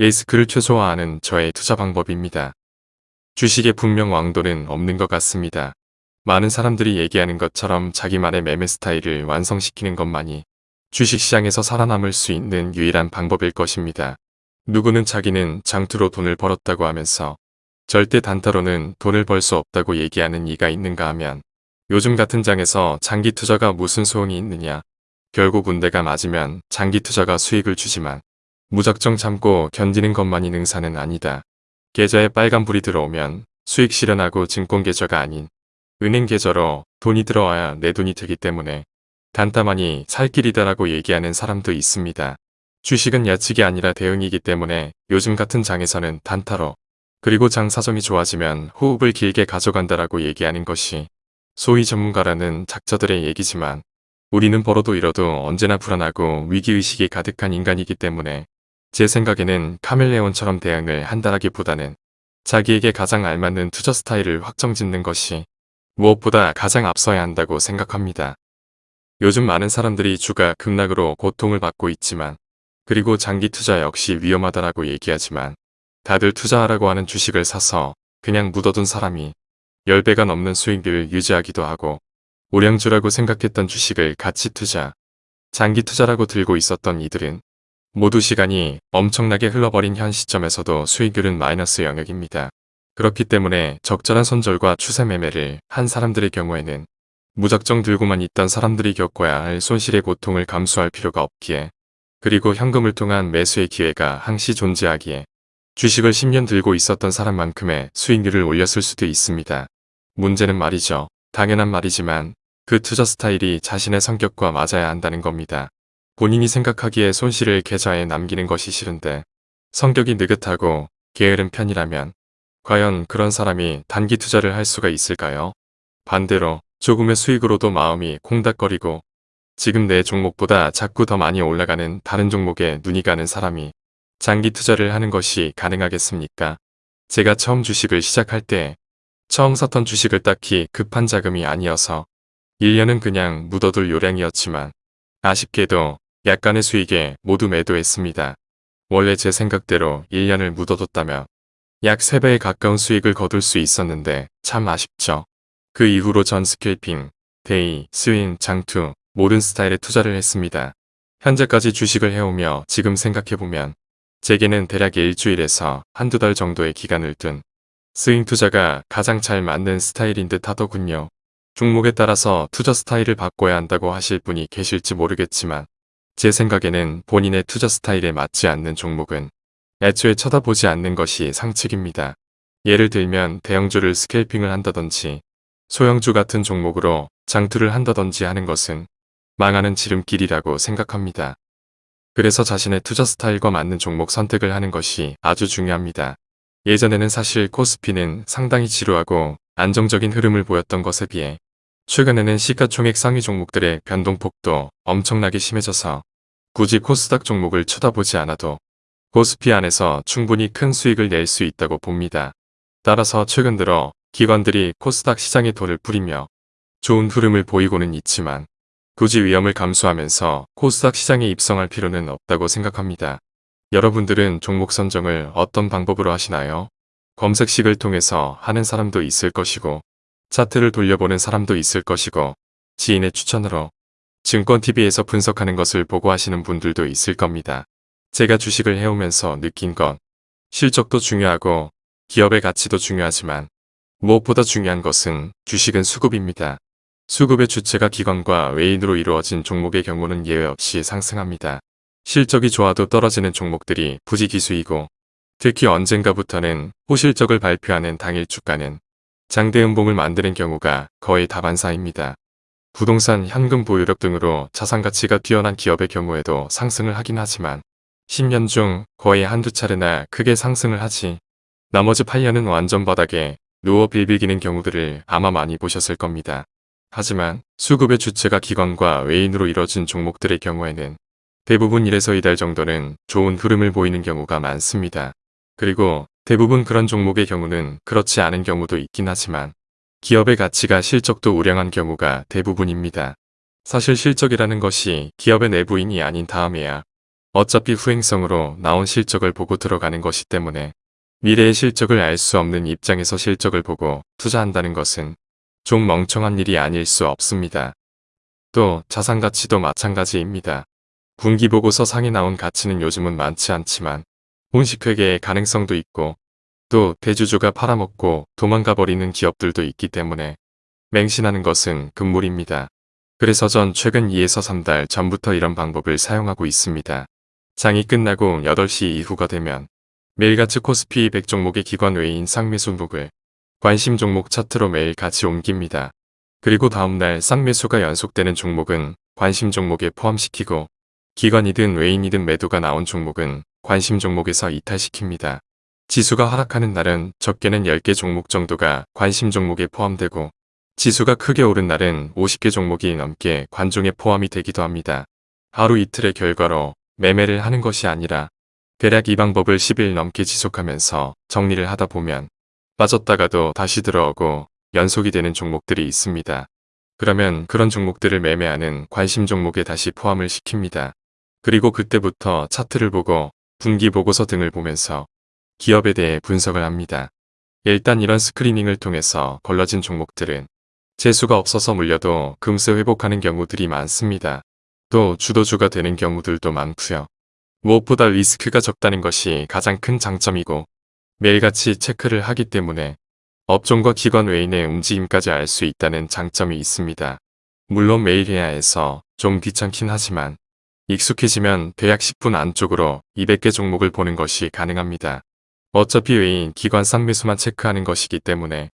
리스크를 최소화하는 저의 투자 방법입니다. 주식의 분명 왕도는 없는 것 같습니다. 많은 사람들이 얘기하는 것처럼 자기만의 매매 스타일을 완성시키는 것만이 주식시장에서 살아남을 수 있는 유일한 방법일 것입니다. 누구는 자기는 장투로 돈을 벌었다고 하면서 절대 단타로는 돈을 벌 수 없다고 얘기하는 이가 있는가 하면 요즘 같은 장에서 장기 투자가 무슨 소용이 있느냐. 결국 운대가 맞으면 장기 투자가 수익을 주지만 무작정 참고 견디는 것만이 능사는 아니다. 계좌에 빨간불이 들어오면 수익 실현하고 증권 계좌가 아닌 은행 계좌로 돈이 들어와야 내 돈이 되기 때문에 단타만이 살 길이다라고 얘기하는 사람도 있습니다. 주식은 예측이 아니라 대응이기 때문에 요즘 같은 장에서는 단타로 그리고 장 사정이 좋아지면 호흡을 길게 가져간다라고 얘기하는 것이 소위 전문가라는 작자들의 얘기지만 우리는 벌어도 잃어도 언제나 불안하고 위기의식이 가득한 인간이기 때문에 제 생각에는 카멜레온처럼 대응을 한다라기보다는 자기에게 가장 알맞는 투자 스타일을 확정짓는 것이 무엇보다 가장 앞서야 한다고 생각합니다. 요즘 많은 사람들이 주가 급락으로 고통을 받고 있지만 그리고 장기 투자 역시 위험하다라고 얘기하지만 다들 투자하라고 하는 주식을 사서 그냥 묻어둔 사람이 10배가 넘는 수익을 유지하기도 하고 우량주라고 생각했던 주식을 가치 투자, 장기 투자라고 들고 있었던 이들은 모두 시간이 엄청나게 흘러버린 현 시점에서도 수익률은 마이너스 영역입니다. 그렇기 때문에 적절한 손절과 추세 매매를 한 사람들의 경우에는 무작정 들고만 있던 사람들이 겪어야 할 손실의 고통을 감수할 필요가 없기에 그리고 현금을 통한 매수의 기회가 항시 존재하기에 주식을 10년 들고 있었던 사람만큼의 수익률을 올렸을 수도 있습니다. 문제는 말이죠. 당연한 말이지만 그 투자 스타일이 자신의 성격과 맞아야 한다는 겁니다. 본인이 생각하기에 손실을 계좌에 남기는 것이 싫은데 성격이 느긋하고 게으른 편이라면 과연 그런 사람이 단기 투자를 할 수가 있을까요? 반대로 조금의 수익으로도 마음이 콩닥거리고 지금 내 종목보다 자꾸 더 많이 올라가는 다른 종목에 눈이 가는 사람이 장기 투자를 하는 것이 가능하겠습니까? 제가 처음 주식을 시작할 때 처음 샀던 주식을 딱히 급한 자금이 아니어서 1년은 그냥 묻어둘 요량이었지만 아쉽게도 약간의 수익에 모두 매도했습니다. 원래 제 생각대로 1년을 묻어뒀다면 약 3배에 가까운 수익을 거둘 수 있었는데 참 아쉽죠. 그 이후로 전 scalping, day, 스윙, 장투 모든 스타일에 투자를 했습니다. 현재까지 주식을 해오며 지금 생각해보면 제게는 대략 일주일에서 한두 달 정도의 기간을 둔 스윙 투자가 가장 잘 맞는 스타일인 듯 하더군요. 종목에 따라서 투자 스타일을 바꿔야 한다고 하실 분이 계실지 모르겠지만 제 생각에는 본인의 투자 스타일에 맞지 않는 종목은 애초에 쳐다보지 않는 것이 상책입니다. 예를 들면 대형주를 스케이핑을 한다든지 소형주 같은 종목으로 장투를 한다든지 하는 것은 망하는 지름길이라고 생각합니다. 그래서 자신의 투자 스타일과 맞는 종목 선택을 하는 것이 아주 중요합니다. 예전에는 사실 코스피는 상당히 지루하고 안정적인 흐름을 보였던 것에 비해 최근에는 시가총액 상위 종목들의 변동폭도 엄청나게 심해져서 굳이 코스닥 종목을 쳐다보지 않아도 코스피 안에서 충분히 큰 수익을 낼 수 있다고 봅니다. 따라서 최근 들어 기관들이 코스닥 시장에 돈을 뿌리며 좋은 흐름을 보이고는 있지만 굳이 위험을 감수하면서 코스닥 시장에 입성할 필요는 없다고 생각합니다. 여러분들은 종목 선정을 어떤 방법으로 하시나요? 검색식을 통해서 하는 사람도 있을 것이고 차트를 돌려보는 사람도 있을 것이고 지인의 추천으로 증권TV에서 분석하는 것을 보고 하시는 분들도 있을 겁니다. 제가 주식을 해오면서 느낀 건 실적도 중요하고 기업의 가치도 중요하지만 무엇보다 중요한 것은 주식은 수급입니다. 수급의 주체가 기관과 외인으로 이루어진 종목의 경우는 예외 없이 상승합니다. 실적이 좋아도 떨어지는 종목들이 부지기수이고 특히 언젠가부터는 호실적을 발표하는 당일 주가는 장대음봉을 만드는 경우가 거의 다반사입니다. 부동산, 현금 보유력 등으로 자산가치가 뛰어난 기업의 경우에도 상승을 하긴 하지만 10년 중 거의 한두 차례나 크게 상승을 하지 나머지 8년은 완전 바닥에 누워 빌비기는 경우들을 아마 많이 보셨을 겁니다. 하지만 수급의 주체가 기관과 외인으로 이뤄진 종목들의 경우에는 대부분 1에서 2달 정도는 좋은 흐름을 보이는 경우가 많습니다. 그리고 대부분 그런 종목의 경우는 그렇지 않은 경우도 있긴 하지만 기업의 가치가 실적도 우량한 경우가 대부분입니다. 사실 실적이라는 것이 기업의 내부인이 아닌 다음에야 어차피 후행성으로 나온 실적을 보고 들어가는 것이 때문에 미래의 실적을 알 수 없는 입장에서 실적을 보고 투자한다는 것은 좀 멍청한 일이 아닐 수 없습니다. 또 자산 가치도 마찬가지입니다. 분기 보고서 상에 나온 가치는 요즘은 많지 않지만 공식회계의 가능성도 있고 또 대주주가 팔아먹고 도망가 버리는 기업들도 있기 때문에 맹신하는 것은 금물입니다. 그래서 전 최근 2에서 3달 전부터 이런 방법을 사용하고 있습니다. 장이 끝나고 8시 이후가 되면 매일같이 코스피 100 종목의 기관 외인 쌍매수목을 관심 종목 차트로 매일 같이 옮깁니다. 그리고 다음날 쌍매수가 연속되는 종목은 관심 종목에 포함시키고 기관이든 외인이든 매도가 나온 종목은 관심 종목에서 이탈시킵니다. 지수가 하락하는 날은 적게는 10개 종목 정도가 관심 종목에 포함되고 지수가 크게 오른 날은 50개 종목이 넘게 관종에 포함이 되기도 합니다. 하루 이틀의 결과로 매매를 하는 것이 아니라 대략 이 방법을 10일 넘게 지속하면서 정리를 하다 보면 빠졌다가도 다시 들어오고 연속이 되는 종목들이 있습니다. 그러면 그런 종목들을 매매하는 관심 종목에 다시 포함을 시킵니다. 그리고 그때부터 차트를 보고 분기 보고서 등을 보면서 기업에 대해 분석을 합니다. 일단 이런 스크리닝을 통해서 걸러진 종목들은 재수가 없어서 물려도 금세 회복하는 경우들이 많습니다. 또 주도주가 되는 경우들도 많고요. 무엇보다 리스크가 적다는 것이 가장 큰 장점이고 매일같이 체크를 하기 때문에 업종과 기관 외인의 움직임까지 알 수 있다는 장점이 있습니다. 물론 매일 해야 해서 좀 귀찮긴 하지만 익숙해지면 대략 10분 안쪽으로 200개 종목을 보는 것이 가능합니다. 어차피 외인 기관 쌍매수만 체크하는 것이기 때문에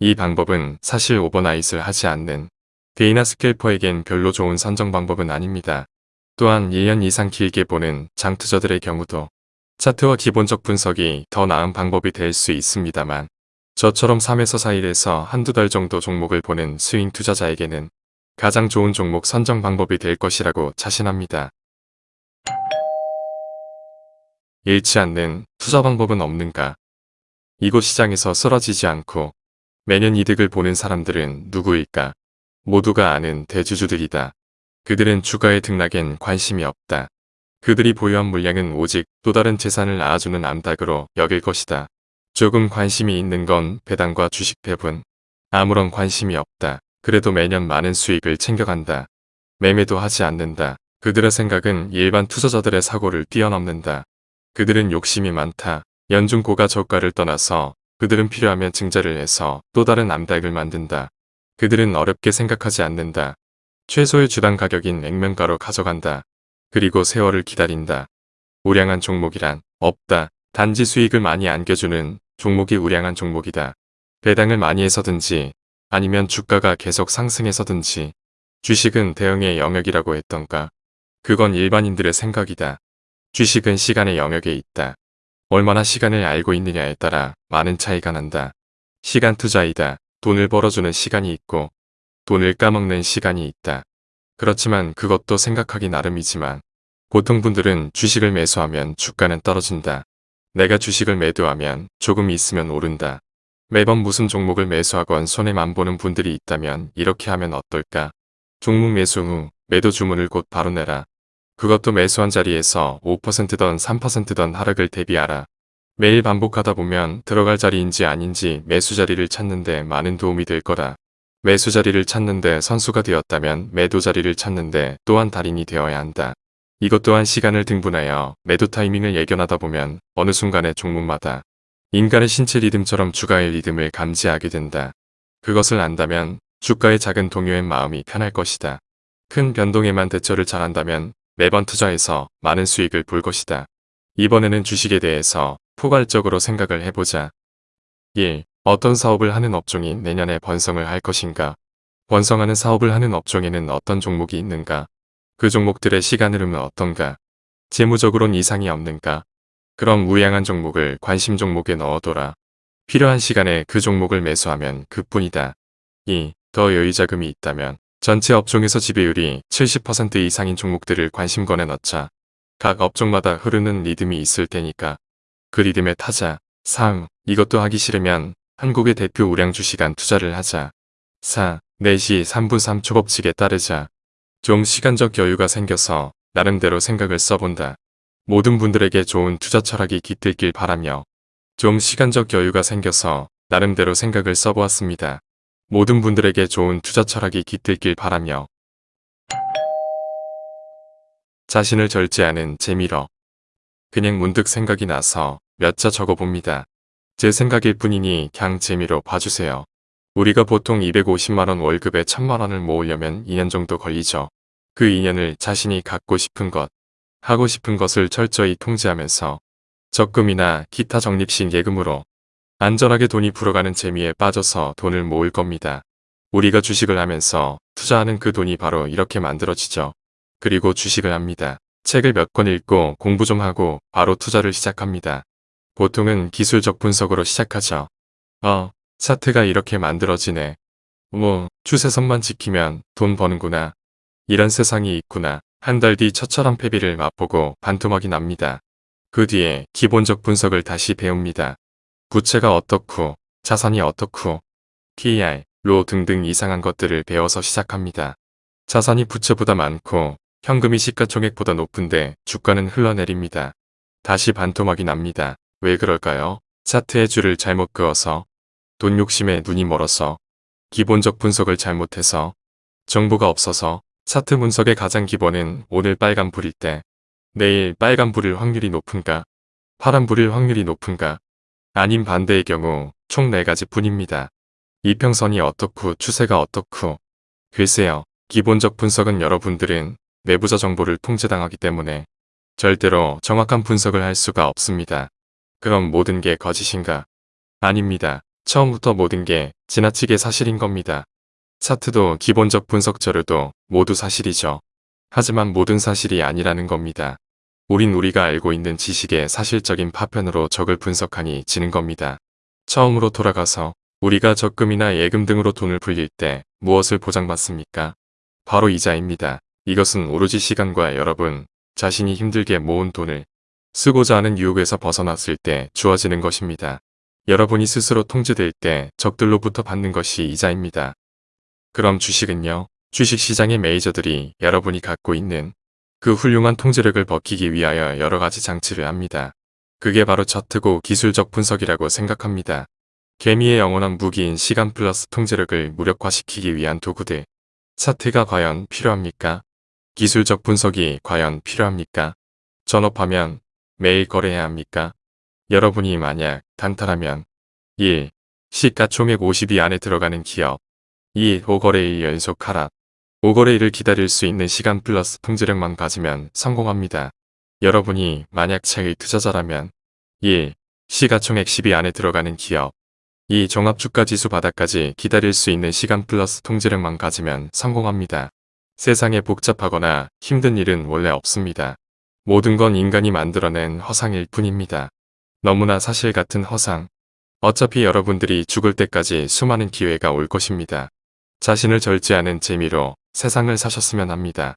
이 방법은 사실 overnight을 하지 않는 day나 scalper에겐 별로 좋은 선정 방법은 아닙니다. 또한 1년 이상 길게 보는 장투자들의 경우도 차트와 기본적 분석이 더 나은 방법이 될 수 있습니다만 저처럼 3에서 4일에서 한두 달 정도 종목을 보는 스윙 투자자에게는 가장 좋은 종목 선정 방법이 될 것이라고 자신합니다. 잃지 않는 투자 방법은 없는가? 이곳 시장에서 쓰러지지 않고 매년 이득을 보는 사람들은 누구일까? 모두가 아는 대주주들이다. 그들은 주가의 등락엔 관심이 없다. 그들이 보유한 물량은 오직 또 다른 재산을 낳아주는 암탉으로 여길 것이다. 조금 관심이 있는 건 배당과 주식 배분. 아무런 관심이 없다. 그래도 매년 많은 수익을 챙겨간다. 매매도 하지 않는다. 그들의 생각은 일반 투자자들의 사고를 뛰어넘는다. 그들은 욕심이 많다. 연중 고가 저가를 떠나서 그들은 필요하면 증자를 해서 또 다른 암탉을 만든다. 그들은 어렵게 생각하지 않는다. 최소의 주당 가격인 액면가로 가져간다. 그리고 세월을 기다린다. 우량한 종목이란 없다. 단지 수익을 많이 안겨주는 종목이 우량한 종목이다. 배당을 많이 해서든지 아니면 주가가 계속 상승해서든지 주식은 대응의 영역이라고 했던가. 그건 일반인들의 생각이다. 주식은 시간의 영역에 있다. 얼마나 시간을 알고 있느냐에 따라 많은 차이가 난다. 시간 투자이다. 돈을 벌어주는 시간이 있고 돈을 까먹는 시간이 있다. 그렇지만 그것도 생각하기 나름이지만 보통 분들은 주식을 매수하면 주가는 떨어진다. 내가 주식을 매도하면 조금 있으면 오른다. 매번 무슨 종목을 매수하건 손해만 보는 분들이 있다면 이렇게 하면 어떨까? 종목 매수 후 매도 주문을 곧 바로 내라. 그것도 매수한 자리에서 5%던 3%던 하락을 대비하라. 매일 반복하다 보면 들어갈 자리인지 아닌지 매수 자리를 찾는데 많은 도움이 될 거다. 매수 자리를 찾는데 선수가 되었다면 매도 자리를 찾는데 또한 달인이 되어야 한다. 이것 또한 시간을 등분하여 매도 타이밍을 예견하다 보면 어느 순간의 종목마다 인간의 신체 리듬처럼 주가의 리듬을 감지하게 된다. 그것을 안다면 주가의 작은 동요의 마음이 편할 것이다. 큰 변동에만 대처를 잘한다면 매번 투자해서 많은 수익을 볼 것이다. 이번에는 주식에 대해서 포괄적으로 생각을 해보자. 1. 어떤 사업을 하는 업종이 내년에 번성을 할 것인가? 번성하는 사업을 하는 업종에는 어떤 종목이 있는가? 그 종목들의 시간 흐름은 어떤가? 재무적으론 이상이 없는가? 그럼 우량한 종목을 관심 종목에 넣어둬라. 필요한 시간에 그 종목을 매수하면 그뿐이다. 2. 더 여유자금이 있다면 전체 업종에서 지배율이 70% 이상인 종목들을 관심권에 넣자 각 업종마다 흐르는 리듬이 있을 테니까 그 리듬에 타자. 3. 이것도 하기 싫으면 한국의 대표 우량 주 시간 투자를 하자. 4. 4시 3분 3초 법칙에 따르자. 좀 시간적 여유가 생겨서 나름대로 생각을 써본다. 모든 분들에게 좋은 투자 철학이 깃들길 바라며 좀 시간적 여유가 생겨서 나름대로 생각을 써보았습니다. 모든 분들에게 좋은 투자 철학이 깃들길 바라며 자신을 절제하는 재미로 그냥 문득 생각이 나서 몇 자 적어봅니다. 제 생각일 뿐이니 그냥 재미로 봐주세요. 우리가 보통 250만원 월급에 1000만원을 모으려면 2년 정도 걸리죠. 그 2년을 자신이 갖고 싶은 것, 하고 싶은 것을 철저히 통제하면서 적금이나 기타 적립식 예금으로 안전하게 돈이 불어가는 재미에 빠져서 돈을 모을 겁니다. 우리가 주식을 하면서 투자하는 그 돈이 바로 이렇게 만들어지죠. 그리고 주식을 합니다. 책을 몇 권 읽고 공부 좀 하고 바로 투자를 시작합니다. 보통은 기술적 분석으로 시작하죠. 어, 차트가 이렇게 만들어지네. 뭐, 추세선만 지키면 돈 버는구나. 이런 세상이 있구나. 한 달 뒤 처참한 패비를 맛보고 반토막이 납니다. 그 뒤에 기본적 분석을 다시 배웁니다. 부채가 어떻고, 자산이 어떻고, PER, 로 등등 이상한 것들을 배워서 시작합니다. 자산이 부채보다 많고 현금이 시가총액보다 높은데 주가는 흘러내립니다. 다시 반토막이 납니다. 왜 그럴까요? 차트의 줄을 잘못 그어서 돈 욕심에 눈이 멀어서 기본적 분석을 잘못해서 정보가 없어서 차트 분석의 가장 기본은 오늘 빨간 불일 때 내일 빨간 불일 확률이 높은가 파란 불일 확률이 높은가 아닌 반대의 경우 총 4가지 뿐입니다. 이평선이 어떻고 추세가 어떻고 글쎄요. 기본적 분석은 여러분들은 내부자 정보를 통제당하기 때문에 절대로 정확한 분석을 할 수가 없습니다. 그럼 모든 게 거짓인가? 아닙니다. 처음부터 모든 게 지나치게 사실인 겁니다. 차트도 기본적 분석 자료도 모두 사실이죠. 하지만 모든 사실이 아니라는 겁니다. 우린 우리가 알고 있는 지식의 사실적인 파편으로 적을 분석하니 지는 겁니다. 처음으로 돌아가서 우리가 적금이나 예금 등으로 돈을 불릴 때 무엇을 보장받습니까? 바로 이자입니다. 이것은 오로지 시간과 여러분 자신이 힘들게 모은 돈을 쓰고자 하는 유혹에서 벗어났을 때 주어지는 것입니다. 여러분이 스스로 통제될 때 적들로부터 받는 것이 이자입니다. 그럼 주식은요? 주식시장의 메이저들이 여러분이 갖고 있는 그 훌륭한 통제력을 벗기기 위하여 여러 가지 장치를 합니다. 그게 바로 차트고 기술적 분석이라고 생각합니다. 개미의 영원한 무기인 시간 플러스 통제력을 무력화시키기 위한 도구들. 차트가 과연 필요합니까? 기술적 분석이 과연 필요합니까? 전업하면 매일 거래해야 합니까? 여러분이 만약 단타라면 1. 시가총액 50위 안에 들어가는 기업 2. 5거래일 연속 하락 5거래일을 기다릴 수 있는 시간 플러스 통제력만 가지면 성공합니다. 여러분이 만약 차의 투자자라면 1. 시가총액 10위 안에 들어가는 기업 이 종합주가지수 바닥까지 기다릴 수 있는 시간 플러스 통제력만 가지면 성공합니다. 세상에 복잡하거나 힘든 일은 원래 없습니다. 모든 건 인간이 만들어낸 허상일 뿐입니다. 너무나 사실 같은 허상. 어차피 여러분들이 죽을 때까지 수많은 기회가 올 것입니다. 자신을 절제하는 재미로 세상을 사셨으면 합니다.